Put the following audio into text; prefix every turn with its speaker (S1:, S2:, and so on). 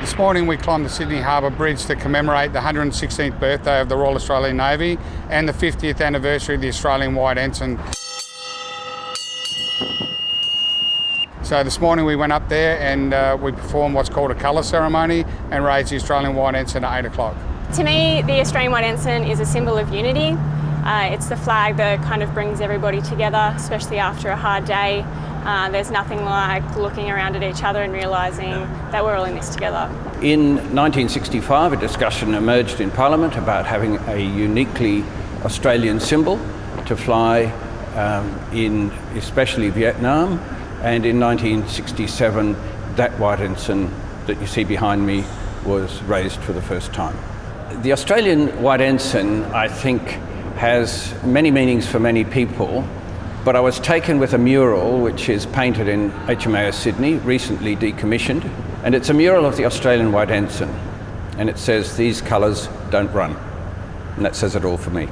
S1: This morning we climbed the Sydney Harbour Bridge to commemorate the 116th birthday of the Royal Australian Navy and the 50th anniversary of the Australian White Ensign. So this morning we went up there and uh, we performed what's called a colour ceremony and raised the Australian White Ensign at 8 o'clock.
S2: To me, the Australian White Ensign is a symbol of unity. Uh, it's the flag that kind of brings everybody together, especially after a hard day. Uh, there's nothing like looking around at each other and realising that we're all in this together.
S3: In 1965, a discussion emerged in Parliament about having a uniquely Australian symbol to fly um, in especially Vietnam, and in 1967, that white ensign that you see behind me was raised for the first time. The Australian white ensign, I think, has many meanings for many people, but I was taken with a mural which is painted in HMAS Sydney, recently decommissioned, and it's a mural of the Australian White Ensign, and it says, these colours don't run. And that says it all for me.